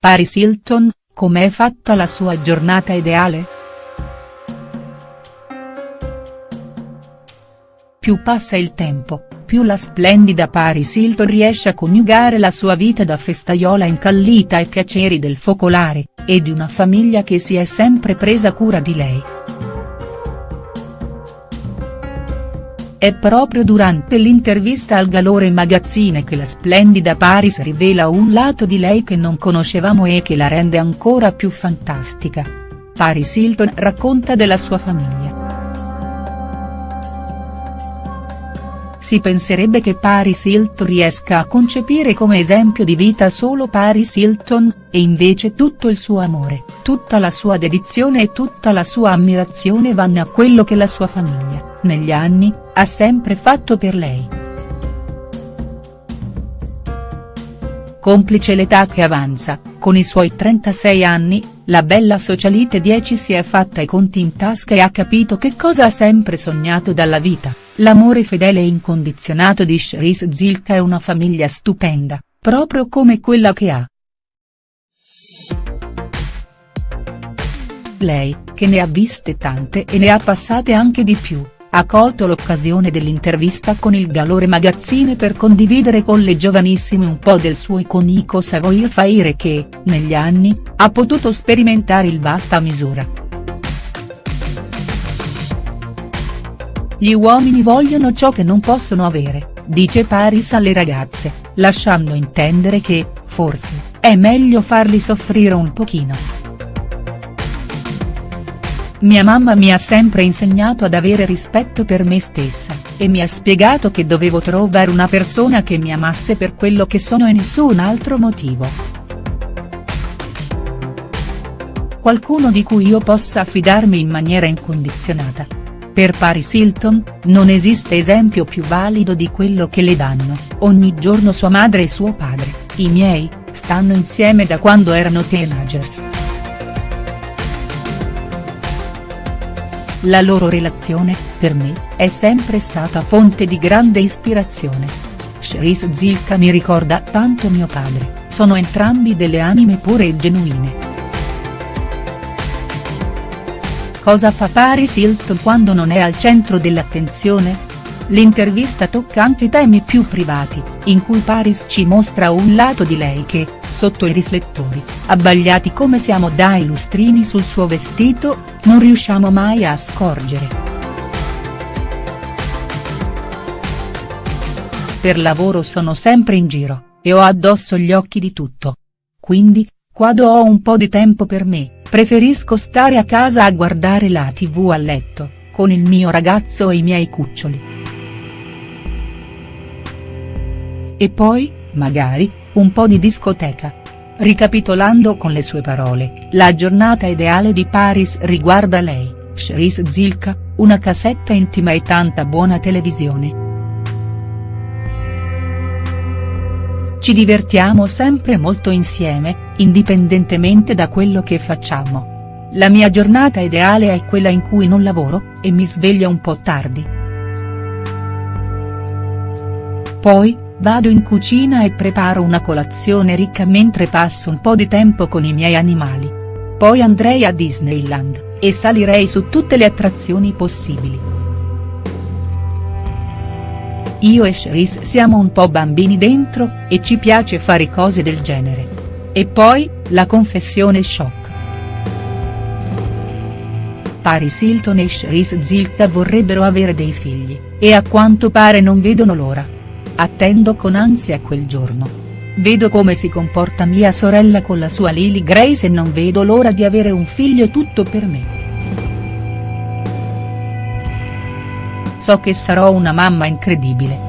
Paris Hilton, com'è fatta la sua giornata ideale?. Più passa il tempo, più la splendida Paris Hilton riesce a coniugare la sua vita da festaiola incallita ai piaceri del focolare, e di una famiglia che si è sempre presa cura di lei. È proprio durante l'intervista al Galore Magazine che la splendida Paris rivela un lato di lei che non conoscevamo e che la rende ancora più fantastica. Paris Hilton racconta della sua famiglia. Si penserebbe che Paris Hilton riesca a concepire come esempio di vita solo Paris Hilton, e invece tutto il suo amore, tutta la sua dedizione e tutta la sua ammirazione vanno a quello che la sua famiglia, negli anni, ha sempre fatto per lei. Complice l'età che avanza, con i suoi 36 anni, la bella socialite 10 si è fatta i conti in tasca e ha capito che cosa ha sempre sognato dalla vita, l'amore fedele e incondizionato di Cherise Zilka e una famiglia stupenda, proprio come quella che ha. Lei, che ne ha viste tante e ne ha passate anche di più ha colto l'occasione dell'intervista con il Galore Magazine per condividere con le giovanissime un po' del suo iconico savoir faire che, negli anni, ha potuto sperimentare il basta misura. Gli uomini vogliono ciò che non possono avere, dice Paris alle ragazze, lasciando intendere che, forse, è meglio farli soffrire un pochino. Mia mamma mi ha sempre insegnato ad avere rispetto per me stessa, e mi ha spiegato che dovevo trovare una persona che mi amasse per quello che sono e nessun altro motivo. Qualcuno di cui io possa affidarmi in maniera incondizionata. Per Paris Hilton, non esiste esempio più valido di quello che le danno, ogni giorno sua madre e suo padre, i miei, stanno insieme da quando erano teenagers. La loro relazione, per me, è sempre stata fonte di grande ispirazione. Cherise Zilka mi ricorda tanto mio padre, sono entrambi delle anime pure e genuine. Cosa fa Paris Hilton quando non è al centro dell'attenzione?. L'intervista tocca anche temi più privati, in cui Paris ci mostra un lato di lei che, sotto i riflettori, abbagliati come siamo dai lustrini sul suo vestito, non riusciamo mai a scorgere. Per lavoro sono sempre in giro, e ho addosso gli occhi di tutto. Quindi, quando ho un po' di tempo per me, preferisco stare a casa a guardare la tv a letto, con il mio ragazzo e i miei cuccioli. E poi, magari, un po' di discoteca. Ricapitolando con le sue parole, la giornata ideale di Paris riguarda lei, Cherise Zilka, una casetta intima e tanta buona televisione. Ci divertiamo sempre molto insieme, indipendentemente da quello che facciamo. La mia giornata ideale è quella in cui non lavoro, e mi sveglio un po' tardi. Poi, Vado in cucina e preparo una colazione ricca mentre passo un po' di tempo con i miei animali. Poi andrei a Disneyland, e salirei su tutte le attrazioni possibili. Io e Cherise siamo un po' bambini dentro, e ci piace fare cose del genere. E poi, la confessione shock. Paris Hilton e Cherise Zilka vorrebbero avere dei figli, e a quanto pare non vedono l'ora. Attendo con ansia quel giorno. Vedo come si comporta mia sorella con la sua Lily Grace e non vedo l'ora di avere un figlio tutto per me. So che sarò una mamma incredibile.